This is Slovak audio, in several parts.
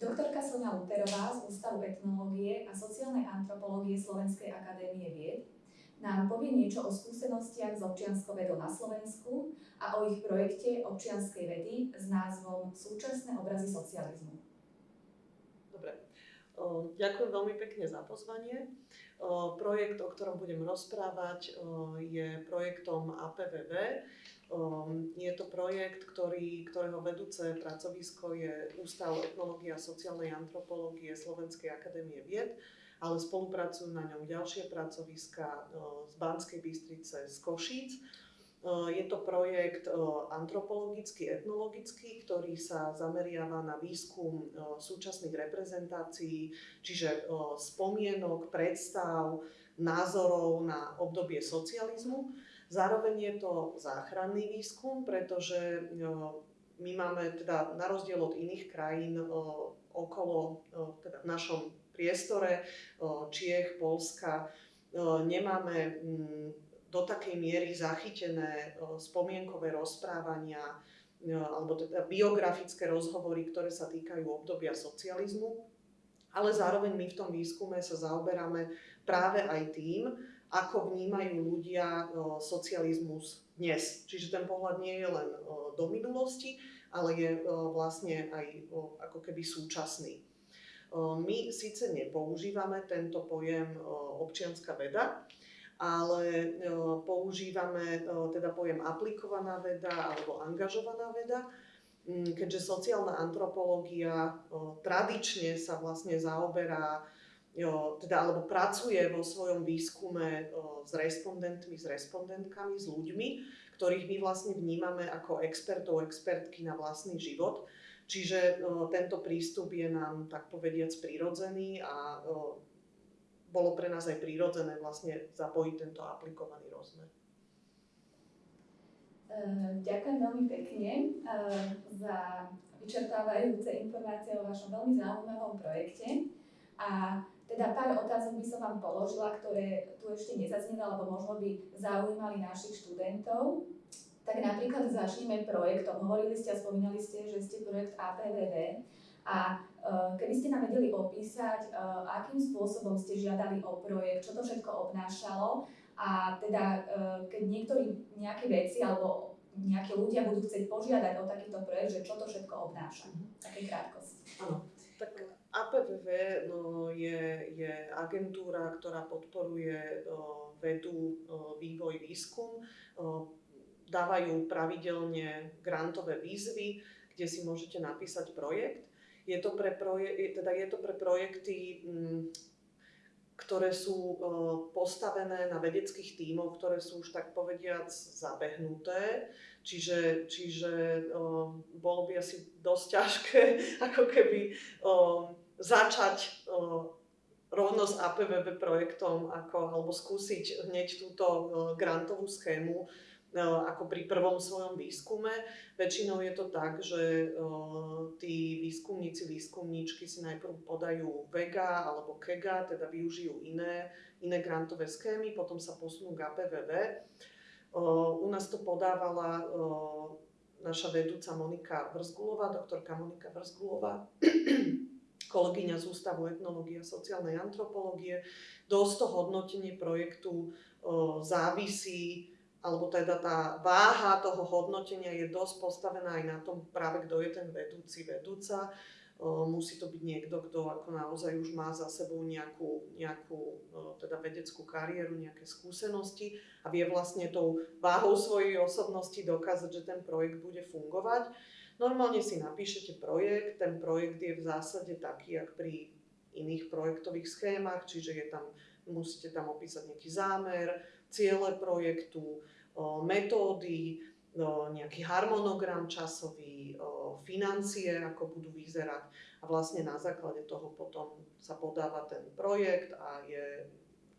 Doktorka Sonia Luterová z Ústavu etnológie a sociálnej antropológie Slovenskej akadémie vied nám povie niečo o skúsenostiach s občianskou vedou na Slovensku a o ich projekte občianskej vedy s názvom Súčasné obrazy socializmu. Dobre, ďakujem veľmi pekne za pozvanie. Projekt, o ktorom budem rozprávať, je projektom APVV. Je to projekt, ktorý, ktorého vedúce pracovisko je Ústav etnológie a sociálnej antropológie Slovenskej akadémie vied ale spolupracujú na ňom ďalšie pracoviska e, z Banskej Bystrice, z Košíc. E, je to projekt e, antropologický, etnologický, ktorý sa zameriava na výskum súčasných reprezentácií, čiže spomienok, predstav, názorov na obdobie socializmu. Zároveň je to záchranný výskum, pretože my máme teda na rozdiel od iných krajín okolo, teda v našom priestore Čiech, Polska nemáme mm, do takej miery zachytené spomienkové rozprávania alebo teda biografické rozhovory, ktoré sa týkajú obdobia socializmu. Ale zároveň my v tom výskume sa zaoberáme práve aj tým, ako vnímajú ľudia socializmus dnes. Čiže ten pohľad nie je len do minulosti, ale je vlastne aj ako keby súčasný. My síce nepoužívame tento pojem občianská veda, ale používame teda pojem aplikovaná veda alebo angažovaná veda, keďže sociálna antropológia tradične sa vlastne zaoberá teda, alebo pracuje vo svojom výskume s respondentmi, s respondentkami, s ľuďmi, ktorých my vlastne vnímame ako expertov, expertky na vlastný život Čiže tento prístup je nám tak povediac prirodzený a bolo pre nás aj prirodzené vlastne zapojiť tento aplikovaný rozmer. Ďakujem veľmi pekne za vyčerpávajúce informácie o vašom veľmi zaujímavom projekte. A teda pár otázok by som vám položila, ktoré tu ešte nezazneli, alebo možno by zaujímali našich študentov tak napríklad začneme projektom. Hovorili ste a spomínali ste, že ste projekt APVV a uh, keby ste nám vedeli opísať, uh, akým spôsobom ste žiadali o projekt, čo to všetko obnášalo a teda uh, keď niektorí nejaké veci alebo nejaké ľudia budú chcieť požiadať o takýto projekt, že čo to všetko obnáša. Také krátkosti. Áno. Tak APVV no, je, je agentúra, ktorá podporuje uh, vedu, uh, vývoj, výskum. Uh, dávajú pravidelne grantové výzvy, kde si môžete napísať projekt. Je to pre, proje- teda je to pre projekty, mm, ktoré sú postavené na vedeckých tímoch, ktoré sú už tak povediac zabehnuté. Čiže, čiže e, bolo by asi dosť ťažké ako keby e, začať rovno s APVB projektom ako, alebo skúsiť hneď túto grantovú schému ako pri prvom svojom výskume. Väčšinou je to tak, že tí výskumníci, výskumníčky si najprv podajú VEGA alebo KEGA, teda využijú iné, iné grantové schémy, potom sa posunú k APVV. U nás to podávala naša vedúca Monika Vrzgulová, doktorka Monika Vrzgulová, kolegyňa z Ústavu etnológie a sociálnej antropológie. Dosť to hodnotenie projektu závisí alebo teda tá váha toho hodnotenia je dosť postavená aj na tom práve, kto je ten vedúci, vedúca. Musí to byť niekto, kto ako naozaj už má za sebou nejakú, nejakú teda vedeckú kariéru, nejaké skúsenosti a vie vlastne tou váhou svojej osobnosti dokázať, že ten projekt bude fungovať. Normálne si napíšete projekt, ten projekt je v zásade taký, ako pri iných projektových schémach, čiže je tam, musíte tam opísať nejaký zámer, ciele projektu, metódy, nejaký harmonogram časový, financie, ako budú vyzerať a vlastne na základe toho potom sa podáva ten projekt a je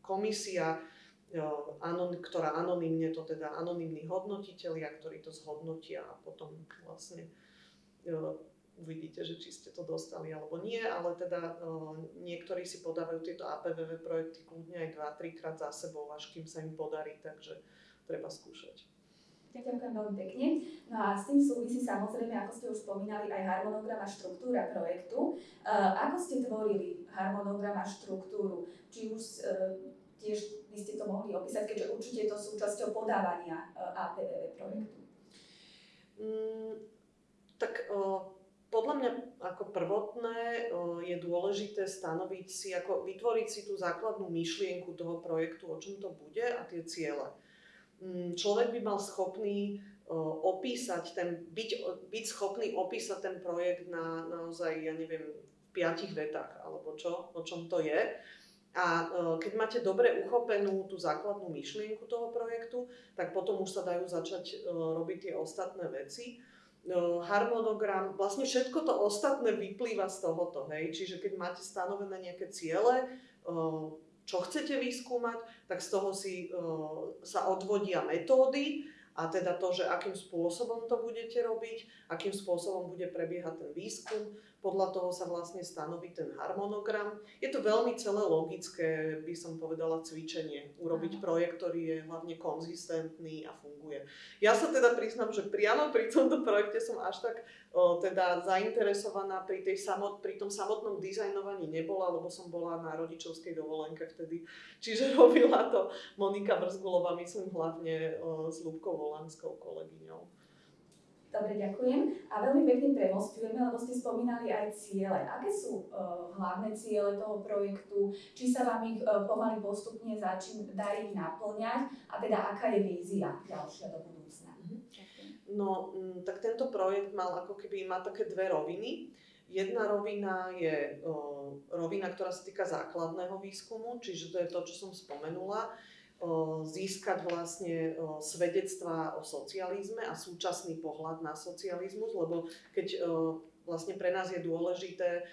komisia, ktorá anonymne to teda anonimní hodnotitelia, ktorí to zhodnotia a potom vlastne uvidíte, že či ste to dostali alebo nie, ale teda uh, niektorí si podávajú tieto APVV projekty kľudne aj 2-3 krát za sebou, až kým sa im podarí, takže treba skúšať. Ďakujem veľmi pekne. No a s tým súvisí samozrejme, ako ste už spomínali, aj harmonogram a štruktúra projektu. Uh, ako ste tvorili harmonogram a štruktúru? Či už uh, tiež by ste to mohli opísať, keďže určite je to súčasťou podávania uh, APVV projektu? Mm, tak uh, podľa mňa ako prvotné je dôležité stanoviť si, ako vytvoriť si tú základnú myšlienku toho projektu, o čom to bude a tie ciele. Mm, človek by mal schopný opísať ten, byť, byť schopný opísať ten projekt na naozaj, ja neviem, v piatich vetách, alebo čo, o čom to je. A keď máte dobre uchopenú tú základnú myšlienku toho projektu, tak potom už sa dajú začať robiť tie ostatné veci harmonogram, vlastne všetko to ostatné vyplýva z tohoto, hej. Čiže keď máte stanovené nejaké ciele, čo chcete vyskúmať, tak z toho si sa odvodia metódy a teda to, že akým spôsobom to budete robiť, akým spôsobom bude prebiehať ten výskum, podľa toho sa vlastne stanoví ten harmonogram. Je to veľmi celé logické, by som povedala, cvičenie. Urobiť projekt, ktorý je hlavne konzistentný a funguje. Ja sa teda priznám, že priamo pri tomto projekte som až tak o, teda zainteresovaná pri, tej samot, pri tom samotnom dizajnovaní nebola, lebo som bola na rodičovskej dovolenke vtedy. Čiže robila to Monika Brzgulová, myslím hlavne o, s Lubkou Volanskou kolegyňou. Dobre, ďakujem. A veľmi pekne premostujeme, lebo ste spomínali aj ciele. Aké sú uh, hlavné ciele toho projektu? Či sa vám ich uh, pomaly postupne začín, darí naplňať? A teda aká je vízia ďalšia do budúcna? Mhm. No, mm, tak tento projekt mal ako keby, má také dve roviny. Jedna rovina je uh, rovina, ktorá sa týka základného výskumu, čiže to je to, čo som spomenula získať vlastne svedectvá o socializme a súčasný pohľad na socializmus, lebo keď vlastne pre nás je dôležité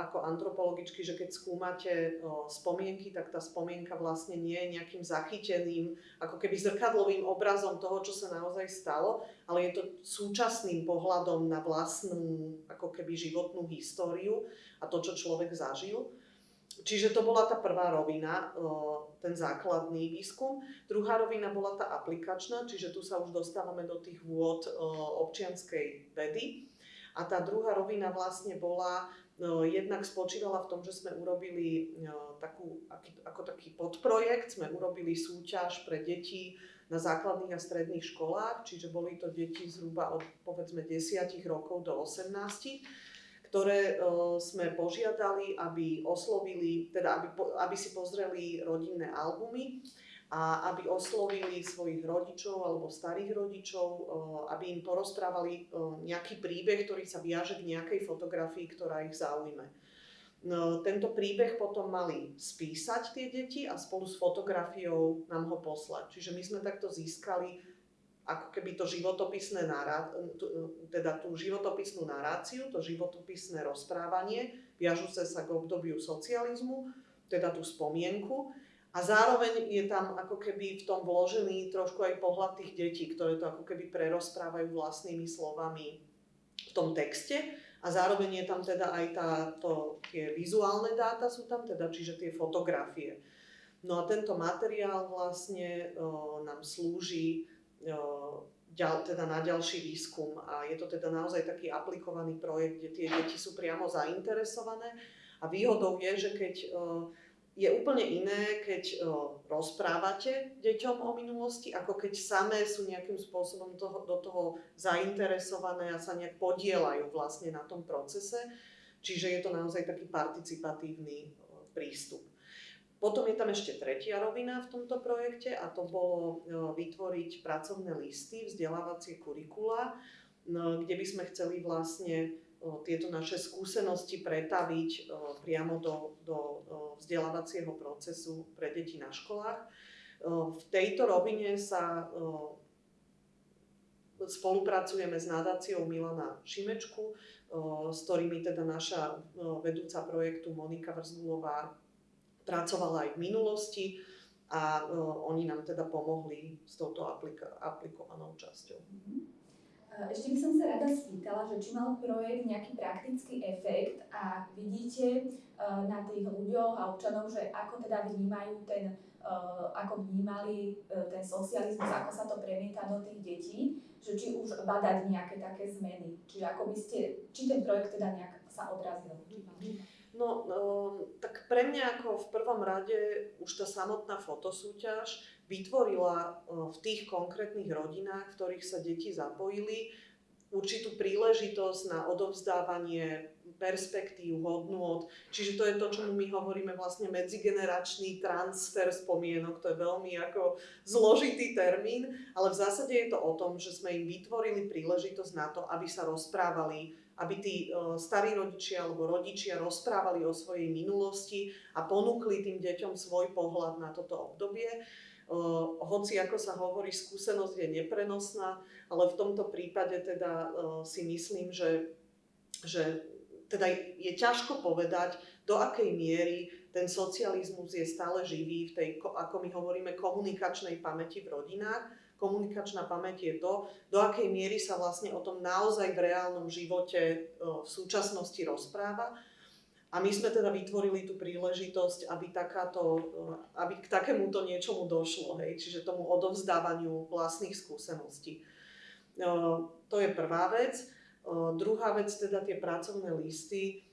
ako antropologičky, že keď skúmate spomienky, tak tá spomienka vlastne nie je nejakým zachyteným, ako keby zrkadlovým obrazom toho, čo sa naozaj stalo, ale je to súčasným pohľadom na vlastnú ako keby životnú históriu a to, čo človek zažil. Čiže to bola tá prvá rovina, ten základný výskum. Druhá rovina bola tá aplikačná, čiže tu sa už dostávame do tých vôd občianskej vedy. A tá druhá rovina vlastne bola, jednak spočívala v tom, že sme urobili takú, ako taký podprojekt, sme urobili súťaž pre deti na základných a stredných školách, čiže boli to deti zhruba od povedzme 10 rokov do 18 ktoré uh, sme požiadali, aby oslovili, teda aby, aby si pozreli rodinné albumy a aby oslovili svojich rodičov alebo starých rodičov, uh, aby im porozprávali uh, nejaký príbeh, ktorý sa viaže k nejakej fotografii, ktorá ich zaujme. No, tento príbeh potom mali spísať tie deti a spolu s fotografiou nám ho poslať. Čiže my sme takto získali ako keby to životopisné teda tú životopisnú naráciu, to životopisné rozprávanie, viažúce sa k obdobiu socializmu, teda tú spomienku. A zároveň je tam ako keby v tom vložený trošku aj pohľad tých detí, ktoré to ako keby prerozprávajú vlastnými slovami v tom texte. A zároveň je tam teda aj tá, to, tie vizuálne dáta sú tam, teda, čiže tie fotografie. No a tento materiál vlastne o, nám slúži ďal, teda na ďalší výskum a je to teda naozaj taký aplikovaný projekt, kde tie deti sú priamo zainteresované a výhodou je, že keď je úplne iné, keď rozprávate deťom o minulosti, ako keď samé sú nejakým spôsobom toho, do toho zainteresované a sa nejak podielajú vlastne na tom procese. Čiže je to naozaj taký participatívny prístup. Potom je tam ešte tretia rovina v tomto projekte a to bolo e, vytvoriť pracovné listy, vzdelávacie kurikula, no, kde by sme chceli vlastne e, tieto naše skúsenosti pretaviť e, priamo do, do vzdelávacieho procesu pre deti na školách. V tejto rovine sa spolupracujeme s nadáciou Milana Šimečku, s ktorými teda naša vedúca projektu Monika Vrzgulová pracovala aj v minulosti a oni nám teda pomohli s touto aplika- aplikovanou časťou. Mm-hmm. Ešte by som sa rada spýtala, že či mal projekt nejaký praktický efekt a vidíte na tých ľuďoch a občanov, že ako teda vnímajú ten, ako vnímali ten socializmus, ako sa to premieta do tých detí, že či už badať nejaké také zmeny, čiže ako by ste, či ten projekt teda nejak sa odrazil. No, um, tak pre mňa ako v prvom rade už tá samotná fotosúťaž vytvorila uh, v tých konkrétnych rodinách, v ktorých sa deti zapojili, určitú príležitosť na odovzdávanie perspektív, hodnôt. Čiže to je to, čo my hovoríme vlastne medzigeneračný transfer spomienok. To je veľmi ako zložitý termín, ale v zásade je to o tom, že sme im vytvorili príležitosť na to, aby sa rozprávali aby tí uh, starí rodičia alebo rodičia rozprávali o svojej minulosti a ponúkli tým deťom svoj pohľad na toto obdobie. Uh, hoci, ako sa hovorí, skúsenosť je neprenosná, ale v tomto prípade teda uh, si myslím, že, že teda je ťažko povedať, do akej miery ten socializmus je stále živý v tej, ako my hovoríme, komunikačnej pamäti v rodinách komunikačná pamäť je to, do akej miery sa vlastne o tom naozaj v reálnom živote e, v súčasnosti rozpráva. A my sme teda vytvorili tú príležitosť, aby, takáto, e, aby k takémuto niečomu došlo, hej, čiže tomu odovzdávaniu vlastných skúseností. E, to je prvá vec. Druhá vec, teda tie pracovné listy,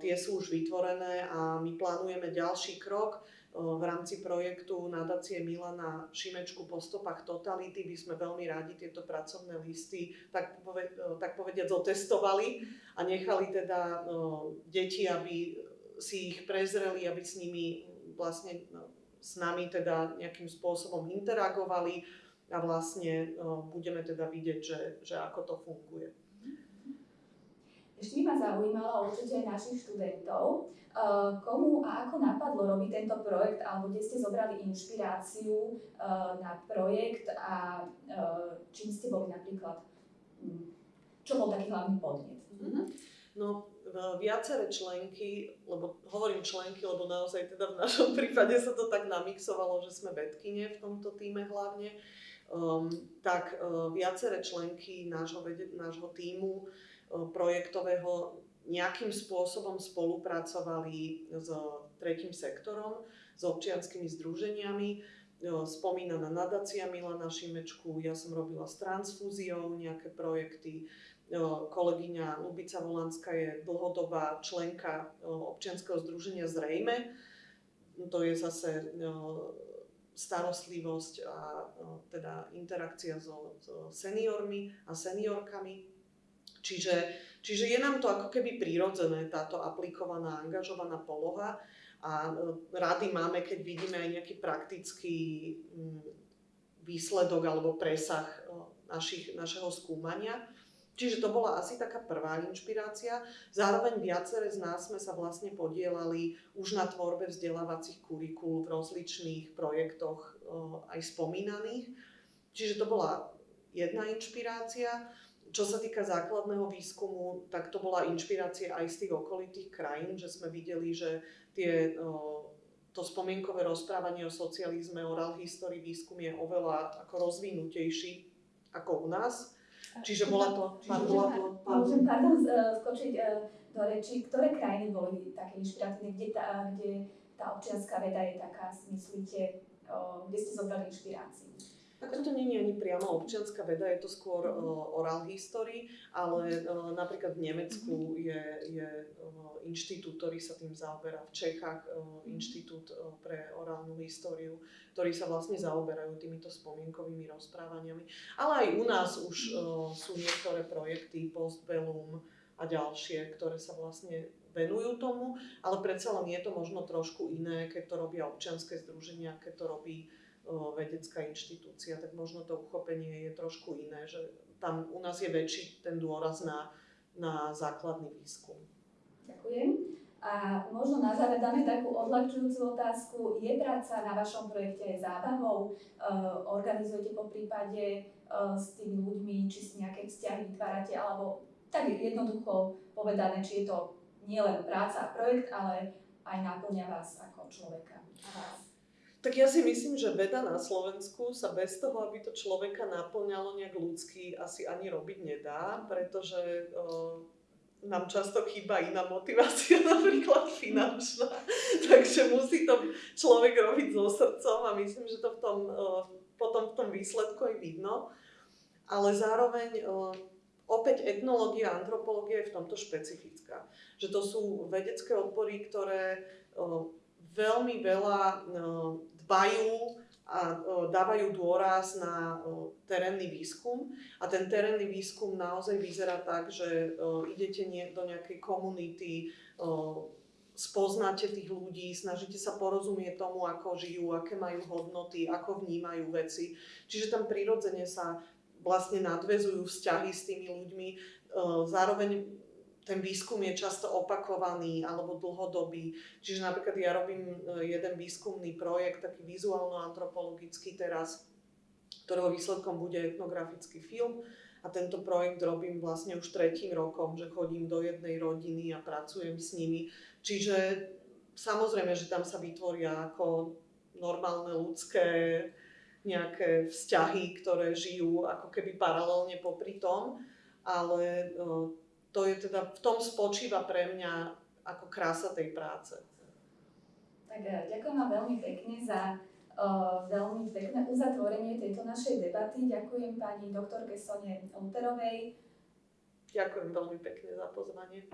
tie sú už vytvorené a my plánujeme ďalší krok v rámci projektu nadácie Milana Šimečku po stopách Totality by sme veľmi radi tieto pracovné listy tak, poved, tak povediať otestovali a nechali teda deti, aby si ich prezreli, aby s nimi vlastne s nami teda nejakým spôsobom interagovali a vlastne budeme teda vidieť, že, že ako to funguje. Ma zaujímalo určite aj našich študentov, eh, komu a ako napadlo robiť tento projekt, alebo kde ste zobrali inšpiráciu eh, na projekt a eh, čím ste boli napríklad, hm, čo bol taký hlavný podnet? Mm-hmm. No, viaceré členky, lebo hovorím členky, lebo naozaj teda v našom prípade sa to tak namixovalo, že sme vedkine v tomto týme hlavne, um, tak uh, viaceré členky nášho, nášho týmu projektového nejakým spôsobom spolupracovali s tretím sektorom, s občianskými združeniami. Spomínaná nadácia Milana Šimečku, ja som robila s transfúziou nejaké projekty. Kolegyňa Lubica Volanská je dlhodobá členka občianského združenia Zrejme. To je zase starostlivosť a teda interakcia so, so seniormi a seniorkami Čiže, čiže je nám to ako keby prírodzené, táto aplikovaná, angažovaná poloha a e, rady máme, keď vidíme aj nejaký praktický mm, výsledok alebo presah e, našich, našeho skúmania. Čiže to bola asi taká prvá inšpirácia. Zároveň viaceré z nás sme sa vlastne podielali už na tvorbe vzdelávacích kurikúl v rozličných projektoch e, aj spomínaných. Čiže to bola jedna inšpirácia. Čo sa týka základného výskumu, tak to bola inšpirácia aj z tých okolitých krajín, že sme videli, že tie, to spomienkové rozprávanie o socializme, oral history výskum je oveľa ako rozvinutejší ako u nás. Čiže bola to... Čiže bola to môžem, pardon, skočiť e, do reči, ktoré krajiny boli také inšpiratívne, kde tá, kde tá občianská veda je taká, myslíte, kde ste zobrali inšpiráciu? Tak toto nie je ani priamo občianská veda, je to skôr uh, oral history, ale uh, napríklad v Nemecku je, je uh, inštitút, ktorý sa tým zaoberá, v Čechách uh, inštitút uh, pre orálnu históriu, ktorí sa vlastne zaoberajú týmito spomienkovými rozprávaniami. Ale aj u nás už uh, sú niektoré projekty, Postbellum a ďalšie, ktoré sa vlastne venujú tomu, ale predsa len je to možno trošku iné, keď to robia občianske združenia, keď to robí vedecká inštitúcia, tak možno to uchopenie je trošku iné, že tam u nás je väčší ten dôraz na, na základný výskum. Ďakujem. A možno na záver dáme takú odľahčujúcu otázku. Je práca na vašom projekte zábavou? Uh, organizujete po prípade uh, s tými ľuďmi, či si nejaké vzťahy vytvárate, alebo tak jednoducho povedané, či je to nielen práca a projekt, ale aj náplňa vás ako človeka a vás? Tak ja si myslím, že veda na Slovensku sa bez toho, aby to človeka naplňalo nejak ľudský, asi ani robiť nedá, pretože o, nám často chýba iná motivácia, napríklad finančná. Takže musí to človek robiť so srdcom a myslím, že to v tom, o, potom v tom výsledku aj vidno. Ale zároveň o, opäť etnológia a antropológia je v tomto špecifická. Že to sú vedecké odbory, ktoré veľmi veľa dbajú a dávajú dôraz na terénny výskum. A ten terénny výskum naozaj vyzerá tak, že idete do nejakej komunity, spoznáte tých ľudí, snažíte sa porozumieť tomu, ako žijú, aké majú hodnoty, ako vnímajú veci. Čiže tam prirodzene sa vlastne nadvezujú vzťahy s tými ľuďmi. Zároveň ten výskum je často opakovaný alebo dlhodobý. Čiže napríklad ja robím e, jeden výskumný projekt, taký vizuálno-antropologický teraz, ktorého výsledkom bude etnografický film. A tento projekt robím vlastne už tretím rokom, že chodím do jednej rodiny a pracujem s nimi. Čiže samozrejme, že tam sa vytvoria ako normálne ľudské nejaké vzťahy, ktoré žijú ako keby paralelne popri tom, ale e, to je teda, v tom spočíva pre mňa ako krása tej práce. Tak e, ďakujem vám veľmi pekne za uh, veľmi pekné uzatvorenie tejto našej debaty. Ďakujem pani doktorke Sone Luterovej. Ďakujem veľmi pekne za pozvanie.